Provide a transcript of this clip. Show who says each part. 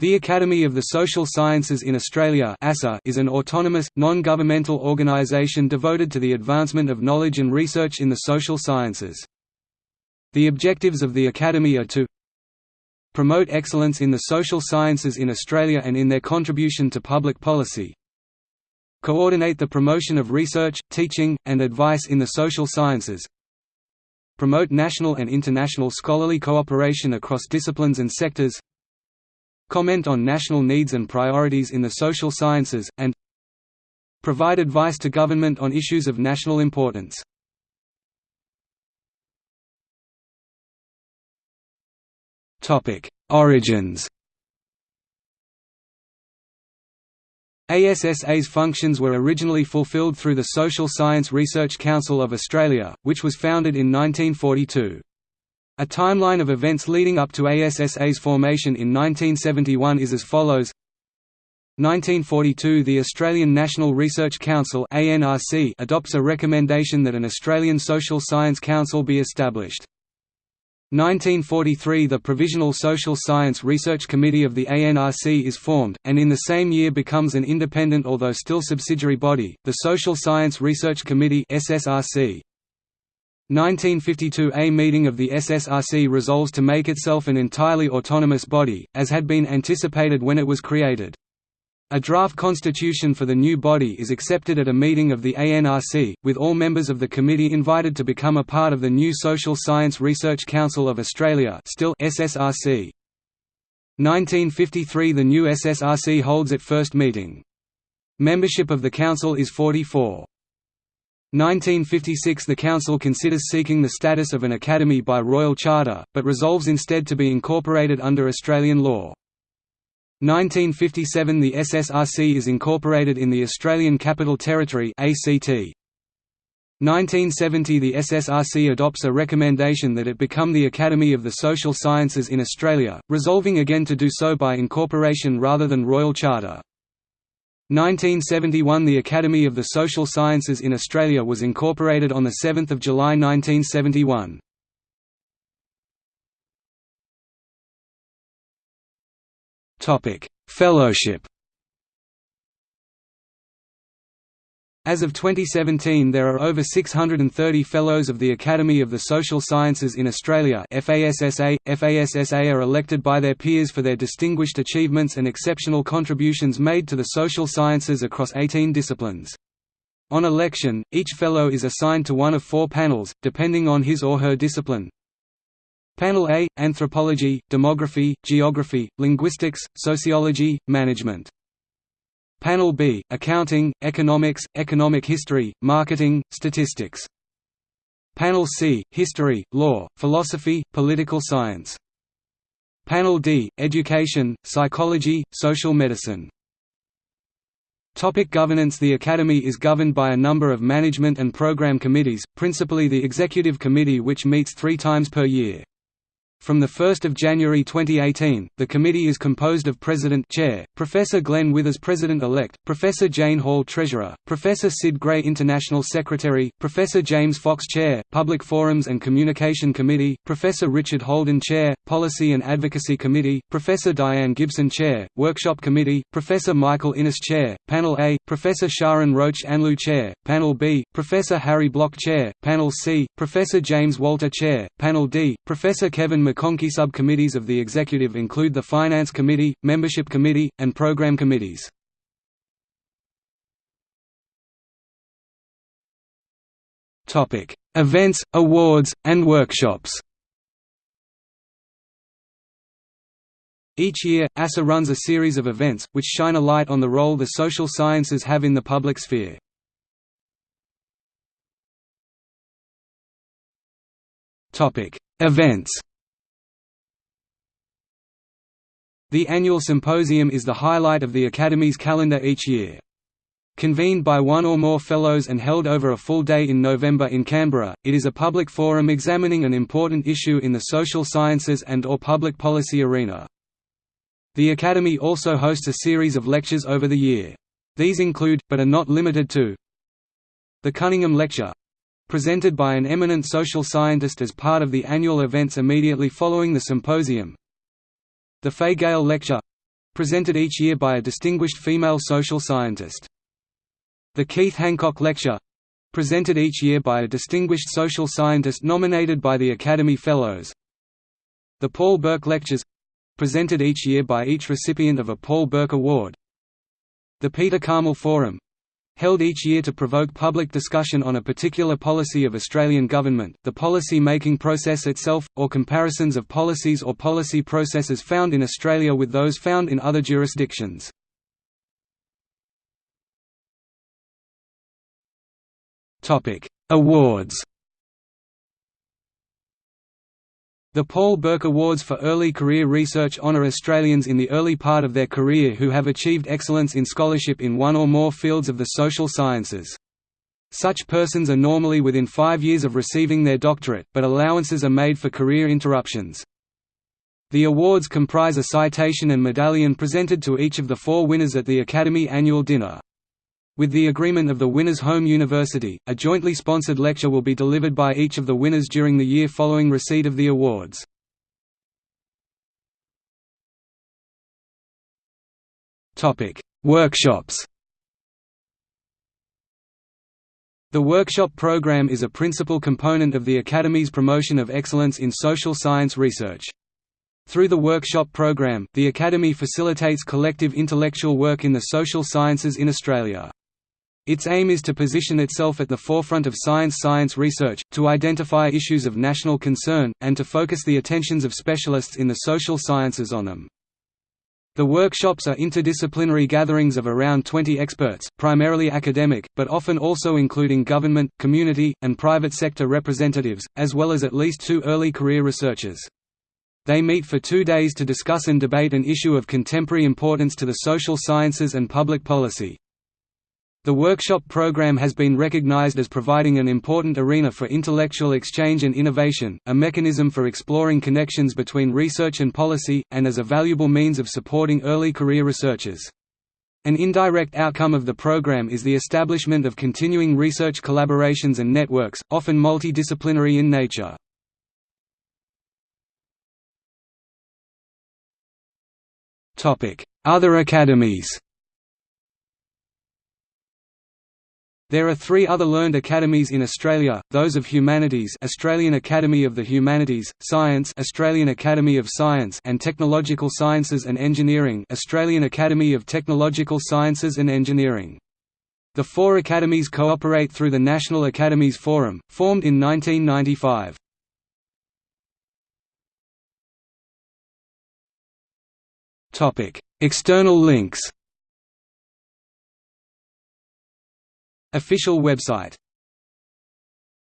Speaker 1: The Academy of the Social Sciences in Australia is an autonomous, non-governmental organisation devoted to the advancement of knowledge and research in the social sciences. The objectives of the Academy are to promote excellence in the social sciences in Australia and in their contribution to public policy coordinate the promotion of research, teaching, and advice in the social sciences promote national and international scholarly cooperation across disciplines and sectors comment on national needs and priorities in the social sciences, and provide advice to government on issues of national importance. Origins ASSA's functions were originally fulfilled through the Social Science Research Council of Australia, which was founded in 1942. A timeline of events leading up to ASSA's formation in 1971 is as follows 1942 – The Australian National Research Council adopts a recommendation that an Australian Social Science Council be established. 1943 – The Provisional Social Science Research Committee of the ANRC is formed, and in the same year becomes an independent although still subsidiary body, the Social Science Research Committee SSRC. 1952 A meeting of the SSRC resolves to make itself an entirely autonomous body, as had been anticipated when it was created. A draft constitution for the new body is accepted at a meeting of the ANRC, with all members of the committee invited to become a part of the new Social Science Research Council of Australia still SSRC. 1953 The new SSRC holds its first meeting. Membership of the council is 44. 1956 The Council considers seeking the status of an academy by royal charter, but resolves instead to be incorporated under Australian law. 1957 The SSRC is incorporated in the Australian Capital Territory ACT. 1970 The SSRC adopts a recommendation that it become the Academy of the Social Sciences in Australia, resolving again to do so by incorporation rather than royal charter. 1971 The Academy of the Social Sciences in Australia was incorporated on 7 July 1971. Fellowship As of 2017 there are over 630 Fellows of the Academy of the Social Sciences in Australia FASSA. FASSA are elected by their peers for their distinguished achievements and exceptional contributions made to the social sciences across 18 disciplines. On election, each Fellow is assigned to one of four panels, depending on his or her discipline. Panel A – Anthropology, Demography, Geography, Linguistics, Sociology, Management Panel B – Accounting, Economics, Economic History, Marketing, Statistics. Panel C – History, Law, Philosophy, Political Science. Panel D – Education, Psychology, Social Medicine. Topic governance. The Academy is governed by a number of management and program committees, principally the Executive Committee which meets three times per year. From 1 January 2018, the committee is composed of President Chair, Professor Glenn Withers President-elect, Professor Jane Hall Treasurer, Professor Sid Gray International Secretary, Professor James Fox Chair, Public Forums and Communication Committee, Professor Richard Holden Chair, Policy and Advocacy Committee, Professor Diane Gibson Chair, Workshop Committee, Professor Michael Innes Chair, Panel A, Professor Sharon Roach Anleu Chair, Panel B, Professor Harry Bloch Chair, Panel C, Professor James Walter Chair, Panel D, Professor Kevin McConkey subcommittees of the executive include the Finance Committee, Membership Committee, and Program Committees. Events, awards, and workshops Each year, ASSA runs a series of events, which shine a light on the role the social sciences have in the public sphere. Events The annual symposium is the highlight of the Academy's calendar each year. Convened by one or more fellows and held over a full day in November in Canberra, it is a public forum examining an important issue in the social sciences and or public policy arena. The Academy also hosts a series of lectures over the year. These include, but are not limited to The Cunningham Lecture presented by an eminent social scientist as part of the annual events immediately following the symposium, the Fay Gale Lecture presented each year by a distinguished female social scientist. The Keith Hancock Lecture presented each year by a distinguished social scientist nominated by the Academy Fellows. The Paul Burke Lectures presented each year by each recipient of a Paul Burke Award. The Peter Karmel Forum held each year to provoke public discussion on a particular policy of Australian government, the policy-making process itself, or comparisons of policies or policy processes found in Australia with those found in other jurisdictions. Awards The Paul Burke Awards for Early Career Research honour Australians in the early part of their career who have achieved excellence in scholarship in one or more fields of the social sciences. Such persons are normally within five years of receiving their doctorate, but allowances are made for career interruptions. The awards comprise a citation and medallion presented to each of the four winners at the Academy annual dinner. With the agreement of the winner's home university, a jointly sponsored lecture will be delivered by each of the winners during the year following receipt of the awards. Workshops The workshop program is a principal component of the Academy's promotion of excellence in social science research. Through the workshop program, the Academy facilitates collective intellectual work in the social sciences in Australia. Its aim is to position itself at the forefront of science-science research, to identify issues of national concern, and to focus the attentions of specialists in the social sciences on them. The workshops are interdisciplinary gatherings of around 20 experts, primarily academic, but often also including government, community, and private sector representatives, as well as at least two early career researchers. They meet for two days to discuss and debate an issue of contemporary importance to the social sciences and public policy. The workshop program has been recognized as providing an important arena for intellectual exchange and innovation, a mechanism for exploring connections between research and policy, and as a valuable means of supporting early career researchers. An indirect outcome of the program is the establishment of continuing research collaborations and networks, often multidisciplinary in nature. Other academies There are three other learned academies in Australia, those of Humanities Australian Academy of the Humanities, Science Australian Academy of Science and Technological Sciences and Engineering Australian Academy of Technological Sciences and Engineering. The four academies cooperate through the National Academies Forum, formed in 1995. External links Official website